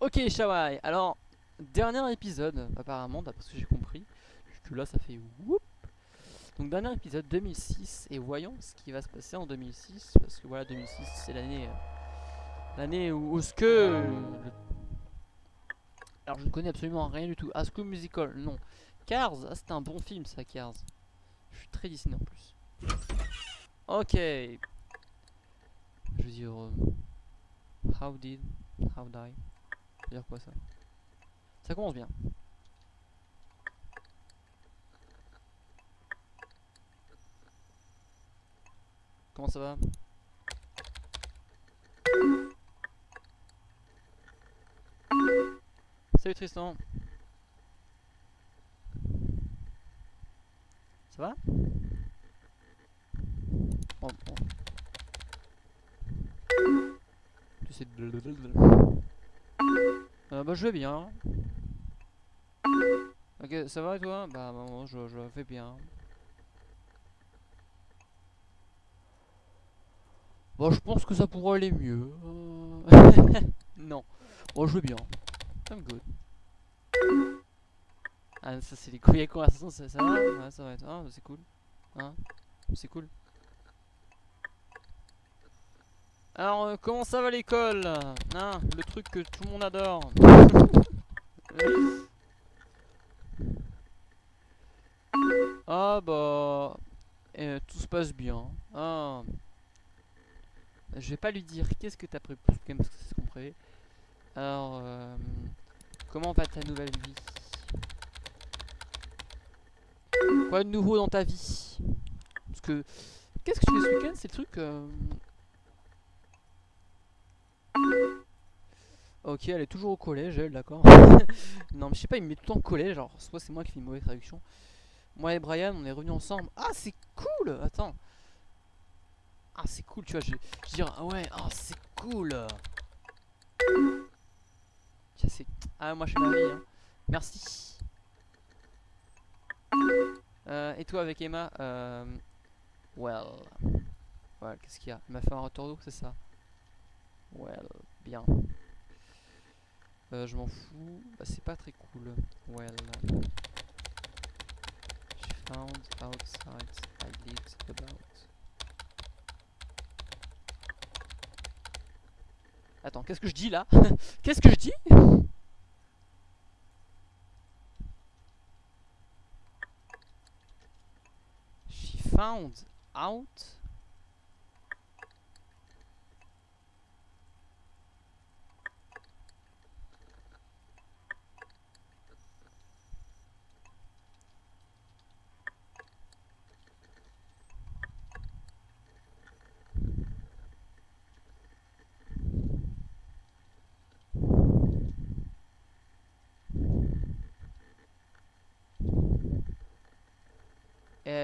Ok Shawai, alors dernier épisode apparemment d'après ce que j'ai compris. Que là ça fait whoop. Donc dernier épisode 2006 et voyons ce qui va se passer en 2006 parce que voilà 2006 c'est l'année euh, l'année où, ce que alors je ne connais absolument rien du tout. School Musical non. Cars ah, c'était un bon film ça Cars. Je suis très Disney en plus. Ok. Je veux dire euh, how did how die? Dire quoi ça? Ça commence bien. Comment ça va? Salut Tristan. Ça va? Bon, bon. Tu sais euh, bah je vais bien. Ok, ça va et toi? Bah moi je, je vais bien. Bon, je pense que ça pourrait aller mieux. non. Bon, je vais bien. I'm good. Ah, ça c'est les couilles conversations, ça, ça va? Ouais, ça va être. Ah, c'est cool. Hein? C'est cool. Alors, euh, comment ça va l'école hein, Le truc que tout le monde adore. ah bah... Euh, tout se passe bien. Ah. Je vais pas lui dire qu'est-ce que t'as prévu, parce que c'est ce qu'on. Alors, euh, comment va ta nouvelle vie? Quoi de nouveau dans ta vie? Parce que, qu'est-ce que tu fais ce week-end? C'est le truc... Ok, elle est toujours au collège, elle, d'accord. non, mais je sais pas, il me met tout le temps collège. Alors, soit c'est moi qui fais une mauvaise traduction. Moi et Brian, on est revenus ensemble. Ah, c'est cool Attends. Ah, c'est cool, tu vois. Je, je dire, ah ouais, ah, c'est cool. Tiens, c'est. Ah, moi, je fais ma hein. Merci. Euh, et toi, avec Emma euh, Well. Voilà, qu'est-ce qu'il y a? Il m'a fait un retour d'eau, c'est ça? Well, bien. Euh, je m'en fous. Bah, c'est pas très cool. Well. She found outside I did about. Attends, qu'est-ce que je dis là? Qu'est-ce que je dis? She found out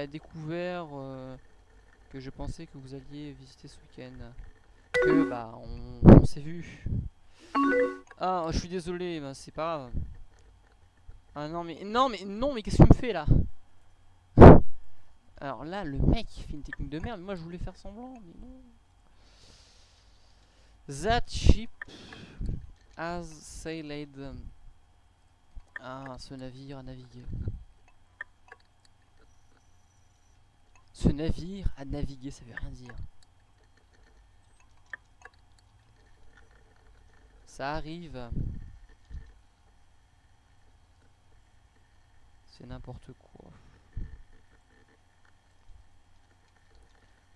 découvert euh, que je pensais que vous alliez visiter ce week-end. Que bah on, s'est vu. Ah je suis désolé, bah, c'est pas grave. Ah non mais non mais non mais qu'est-ce que tu me fais là? Alors là le mec fait une technique de merde, moi je voulais faire semblant mais non. That ship has sailed. Ah ce navire a navigué. Ce navire a navigué, ça veut rien dire. Ça arrive. C'est n'importe quoi.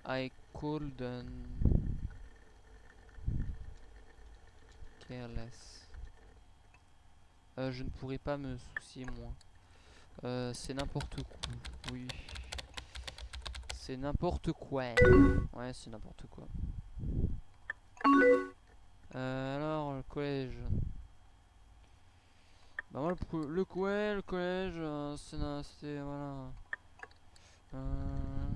I couldn't careless. Euh, je ne pourrais pas me soucier moins. Euh, c'est n'importe quoi. Oui. C'est n'importe quoi. Ouais, c'est n'importe quoi. Euh, alors, le collège. Bah moi, le, le, le collège, euh, c'est... Voilà. Euh,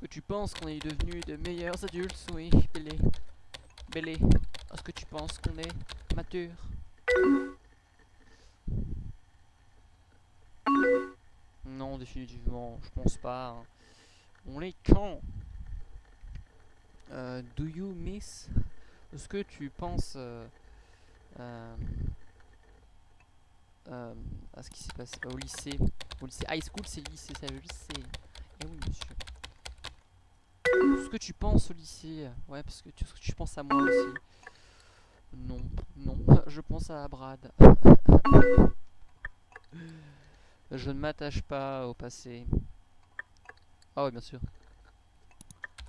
que tu penses qu'on est devenu de meilleurs adultes? Oui, Bélé. Bélé. Est-ce que tu penses qu'on est mature? Définitivement, je pense pas. Hein. On est quand? Euh, Do you miss Est-ce que tu penses euh, euh, à ce qui s'est passé au lycée? Au lycée high school, c'est lycée, c'est le lycée. Eh oui, monsieur. Ce que tu penses au lycée? Ouais, parce que tu, tu penses à moi aussi. Non, non, je pense à Brad. je ne m'attache pas au passé. Ah ouais, bien sûr.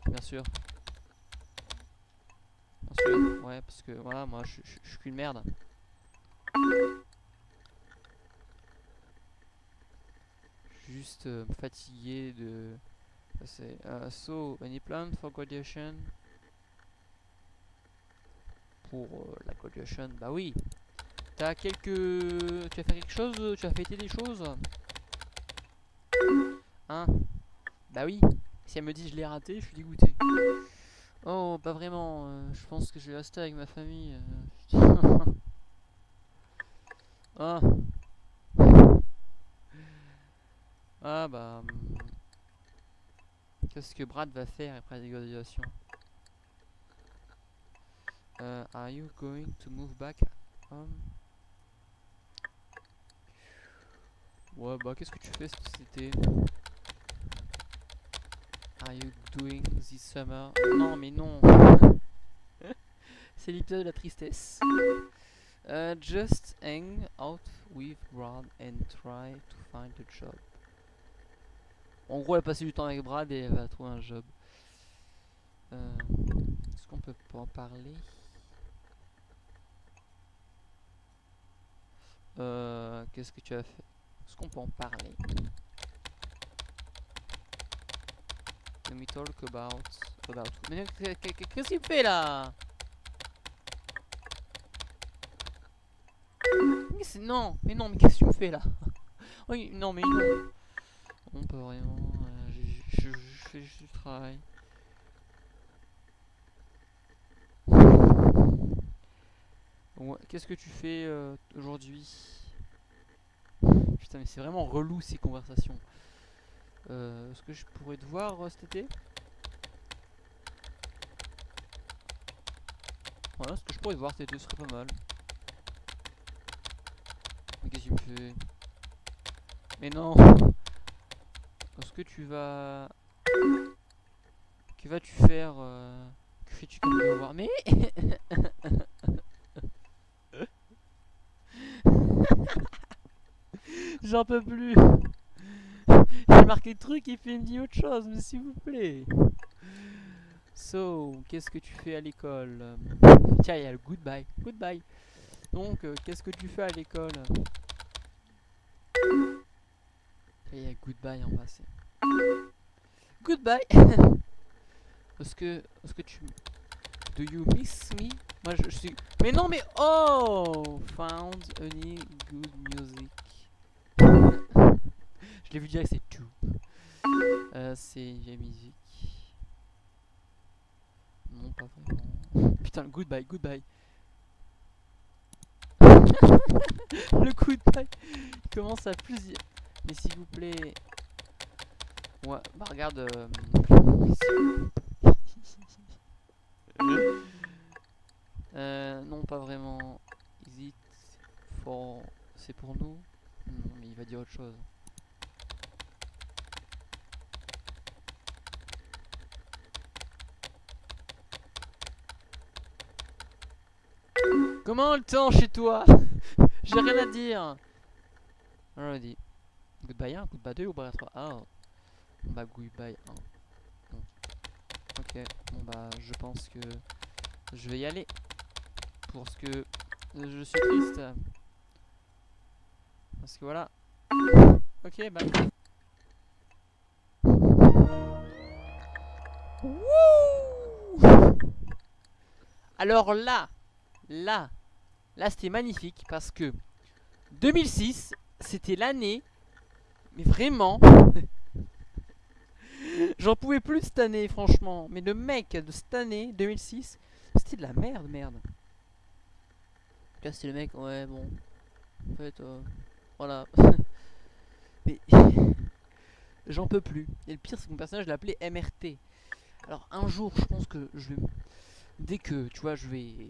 Bien sûr. Ouais, parce que voilà, moi je suis qu'une merde. Juste euh, fatigué de. C'est uh, so any plan for graduation? Pour euh, la graduation, bah oui. T'as quelques. Tu as fait quelque chose Tu as fêté des choses? Hein? Bah oui. Si elle me dit je l'ai raté, je suis dégoûté. Oh, pas vraiment. euh, je pense que je vais rester avec ma famille. euh, ah. Ah bah. hum, Qu'est-ce que Brad va faire après la graduation Euh, Are you going to move back home? Ouais bah qu'est-ce que tu fais été? Are you doing this summer? Non mais non C'est l'épisode de la tristesse. Euh, just hang out with Brad and try to find a job. En gros, elle a passé du temps avec Brad et elle va trouver un job. Euh, Est-ce qu'on peut pas en parler? Euh, Qu'est-ce que tu as fait? Est-ce qu'on peut en parler Let me talk about... about... Mais qu'est- qu'est- qu'est-ce qu'il fait là? Non, mais non, mais qu'est-ce que tu fais là? Oui, non, mais non. Non, pas vraiment. euh, je, fais juste du travail. Qu'est-ce que tu fais euh, aujourd'hui? Mais c'est vraiment relou ces conversations. Euh, Est-ce que je pourrais te voir euh, cet été Voilà, est-ce que je pourrais te voir cet été, ce serait pas mal. Mais qu'est-ce que tu me fais Mais non Est-ce que tu vas... Que vas-tu faire euh, Que fais-tu comme voir Mais J'en peux plus J'ai marqué le truc et puis il me dit autre chose, mais s'il vous plaît So, qu'est-ce que tu fais à l'école? Tiens, il y a le goodbye. Goodbye. Donc, euh, qu'est-ce que tu fais à l'école? Il y a goodbye en bas. c'est- Goodbye. Est-ce que, est-ce que tu, do you miss me? Moi, je suis. Mais non, mais oh, found any good music. L'ai vu direct, c'est tout. Euh, c'est la musique. Non, pas vraiment. Putain, le goodbye, goodbye. le goodbye commence à plusieurs. Mais s'il vous plaît. Ouais, bah regarde. euh, euh, non, pas vraiment. Is it for. C'est pour nous? Mais il va dire autre chose. Comment le temps chez toi J'ai rien à dire. Already. Goodbye 1, goodbye 2 ou goodbye 3 Ah. Bah goodbye 1. Bon. Ok, bon bah je pense que je vais y aller. Parce que je suis triste. Parce que voilà. Ok, bah. Wouh Alors là, là, là c'était magnifique parce que 2006, c'était l'année, mais vraiment, j'en pouvais plus cette année, franchement. Mais le mec de cette année, 2006, c'était de la merde, merde. Là, c'était le mec, ouais, bon, en fait, euh, voilà. mais j'en peux plus. Et le pire, c'est que mon personnage, je l'appelais MRT. Alors un jour, je pense que je vais, dès que, tu vois, je vais...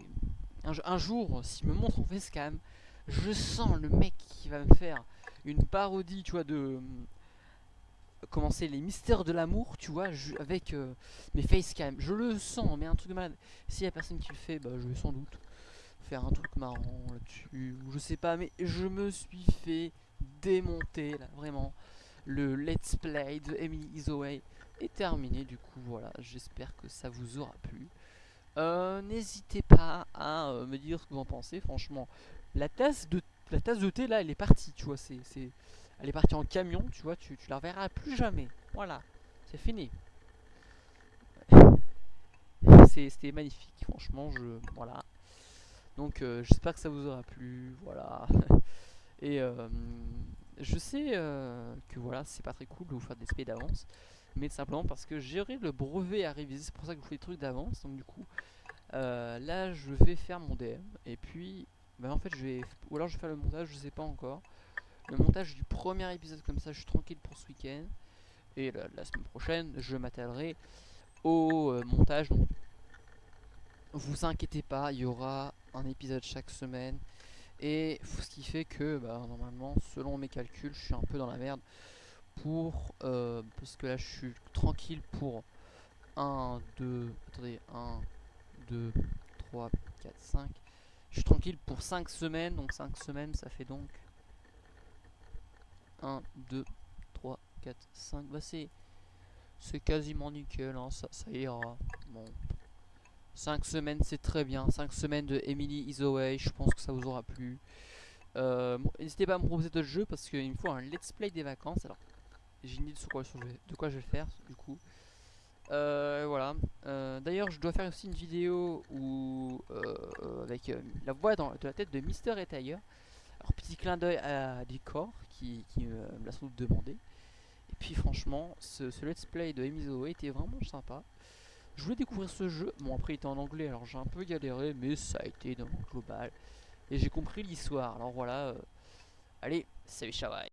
Un, jour, s'il me montre en facecam, je sens le mec qui va me faire une parodie, tu vois, de... Comment c'est les mystères de l'amour, tu vois, avec euh, mes facecam. Je le sens, mais un truc de malade. S'il y a personne qui le fait, bah je vais sans doute faire un truc marrant là-dessus. Je sais pas, mais je me suis fait démonter, là, vraiment. Le let's play de Emily Isoway est terminé, du coup, voilà. J'espère que ça vous aura plu. Euh, n'hésitez à euh, me dire ce que vous en pensez, franchement. La tasse de la tasse de thé là, elle est partie, tu vois, c'est elle est partie en camion, tu vois, tu, tu la reverras plus jamais. Voilà, c'est fini. C'était magnifique, franchement, je voilà. Donc euh, j'espère que ça vous aura plu, voilà. Et je sais que voilà, c'est pas très cool de vous faire des SP d'avance, mais simplement parce que j'ai le brevet à réviser, c'est pour ça que je vous fais des trucs d'avance. Donc du coup, là je vais faire mon DM et puis bah en fait je vais ou alors je vais faire le montage je sais pas encore. Le montage du premier épisode comme ça je suis tranquille pour ce week-end. Et la, semaine prochaine je m'attellerai au euh, montage. Donc vous inquiétez pas il y aura un épisode chaque semaine. Et ce qui fait que bah, normalement selon mes calculs je suis un peu dans la merde pour euh, parce que là je suis tranquille pour 1 2 attendez 1 2 3 4 5 je suis tranquille pour 5 semaines. Donc 5 semaines, ça fait donc 1, 2, 3, 4, 5. Bah c'est quasiment nickel. Hein. Ça, ça ira. Bon. 5 semaines, c'est très bien. 5 semaines de Emily is away. Je pense que ça vous aura plu. Euh, N'hésitez pas à me proposer d'autres jeux parce qu'il me faut un let's play des vacances. Alors, j'ai une idée de quoi, de quoi je vais faire du coup. Euh, voilà. Euh, d'ailleurs, je dois faire aussi une vidéo euh, avec la voix dans, de la tête de Mister et Alors, petit clin d'œil à Decor qui, qui me l'a sans doute demandé. Et puis, franchement, ce, let's play de Emizo était vraiment sympa. Je voulais découvrir ce jeu. Bon, après, il était en anglais, alors j'ai un peu galéré, mais ça a été dans le global. Et j'ai compris l'histoire. Alors voilà. allez, salut, ciao,